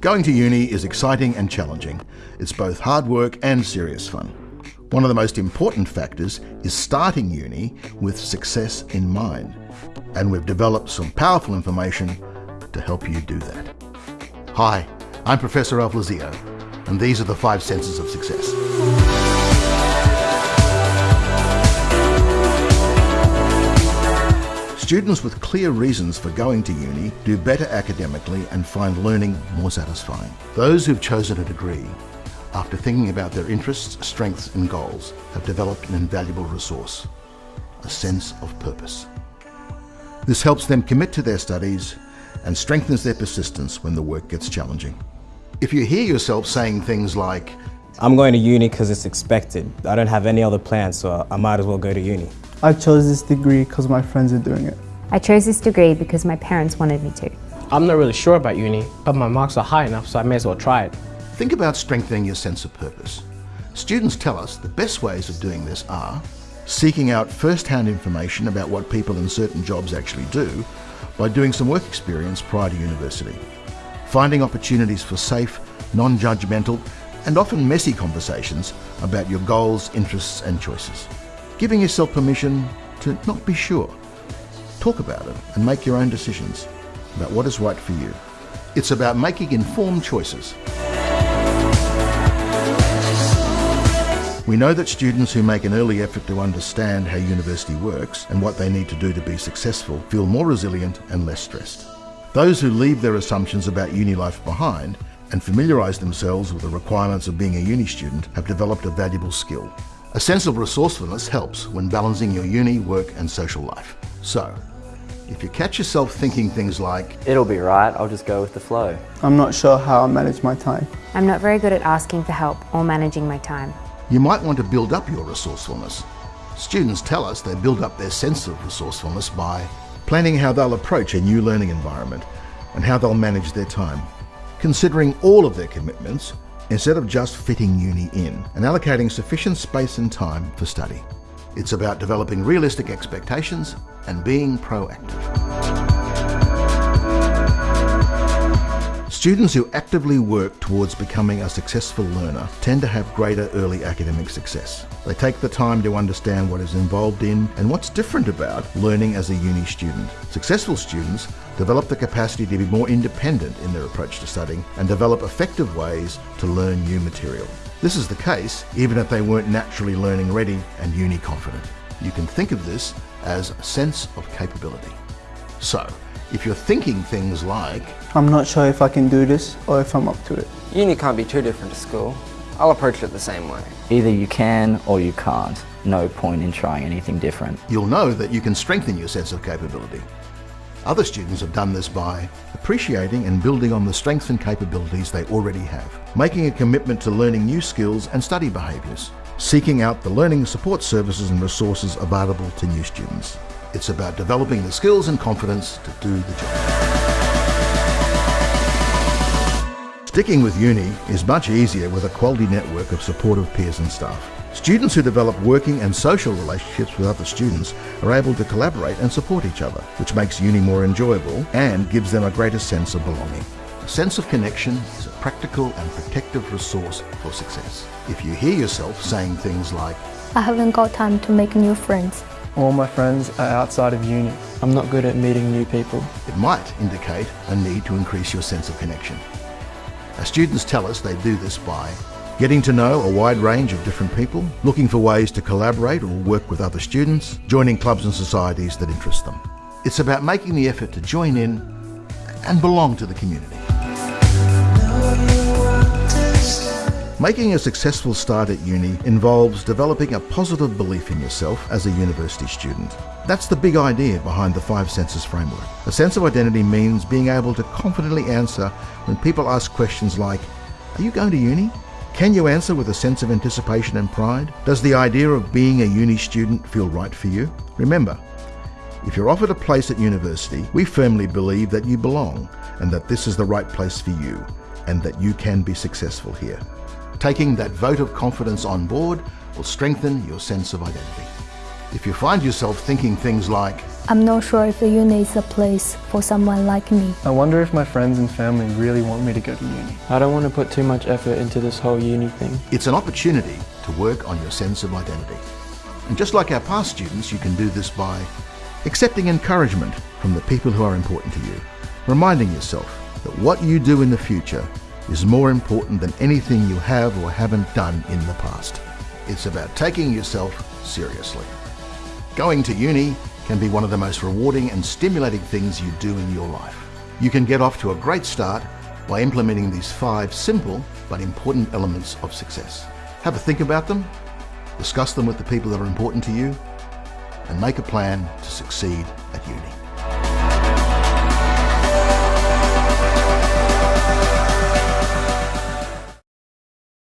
Going to uni is exciting and challenging. It's both hard work and serious fun. One of the most important factors is starting uni with success in mind. And we've developed some powerful information to help you do that. Hi, I'm Professor Alf Lizzio, and these are the five senses of success. Students with clear reasons for going to uni do better academically and find learning more satisfying. Those who've chosen a degree after thinking about their interests, strengths and goals have developed an invaluable resource, a sense of purpose. This helps them commit to their studies and strengthens their persistence when the work gets challenging. If you hear yourself saying things like, I'm going to uni because it's expected. I don't have any other plans, so I might as well go to uni. I chose this degree because my friends are doing it. I chose this degree because my parents wanted me to. I'm not really sure about uni, but my marks are high enough, so I may as well try it. Think about strengthening your sense of purpose. Students tell us the best ways of doing this are seeking out first-hand information about what people in certain jobs actually do by doing some work experience prior to university, finding opportunities for safe, non-judgmental and often messy conversations about your goals, interests and choices, giving yourself permission to not be sure. Talk about it and make your own decisions about what is right for you. It's about making informed choices. We know that students who make an early effort to understand how university works and what they need to do to be successful feel more resilient and less stressed. Those who leave their assumptions about uni life behind and familiarise themselves with the requirements of being a uni student have developed a valuable skill. A sense of resourcefulness helps when balancing your uni, work and social life. So, if you catch yourself thinking things like, It'll be right, I'll just go with the flow. I'm not sure how I manage my time. I'm not very good at asking for help or managing my time. you might want to build up your resourcefulness. Students tell us they build up their sense of resourcefulness by planning how they'll approach a new learning environment and how they'll manage their time, considering all of their commitments instead of just fitting uni in and allocating sufficient space and time for study. It's about developing realistic expectations and being proactive. Students who actively work towards becoming a successful learner tend to have greater early academic success. They take the time to understand what is involved in and what's different about learning as a uni student. Successful students develop the capacity to be more independent in their approach to studying and develop effective ways to learn new material. This is the case even if they weren't naturally learning ready and uni confident. You can think of this as a sense of capability. So, if you're thinking things like, I'm not sure if I can do this or if I'm up to it. Uni can't be too different to school. I'll approach it the same way. Either you can or you can't. No point in trying anything different. you'll know that you can strengthen your sense of capability. Other students have done this by appreciating and building on the strengths and capabilities they already have, making a commitment to learning new skills and study behaviours, seeking out the learning support services and resources available to new students. It's about developing the skills and confidence to do the job. Sticking with uni is much easier with a quality network of supportive peers and staff. Students who develop working and social relationships with other students are able to collaborate and support each other, which makes uni more enjoyable and gives them a greater sense of belonging. A sense of connection is a practical and protective resource for success. If you hear yourself saying things like, I haven't got time to make new friends. All my friends are outside of uni. I'm not good at meeting new people. it might indicate a need to increase your sense of connection. Our students tell us they do this by getting to know a wide range of different people, looking for ways to collaborate or work with other students, joining clubs and societies that interest them. It's about making the effort to join in and belong to the community. Making a successful start at uni involves developing a positive belief in yourself as a university student. That's the big idea behind the Five Senses framework. A sense of identity means being able to confidently answer when people ask questions like, Are you going to uni? Can you answer with a sense of anticipation and pride? Does the idea of being a uni student feel right for you? Remember, if you're offered a place at university, we firmly believe that you belong and that this is the right place for you and that you can be successful here. Taking that vote of confidence on board will strengthen your sense of identity. If you find yourself thinking things like, I'm not sure if the uni is a place for someone like me. I wonder if my friends and family really want me to go to uni. I don't want to put too much effort into this whole uni thing. It's an opportunity to work on your sense of identity. And just like our past students, you can do this by accepting encouragement from the people who are important to you, reminding yourself that what you do in the future is more important than anything you have or haven't done in the past. It's about taking yourself seriously. Going to uni can be one of the most rewarding and stimulating things you do in your life. You can get off to a great start by implementing these five simple but important elements of success. Have a think about them, discuss them with the people that are important to you, and make a plan to succeed at uni.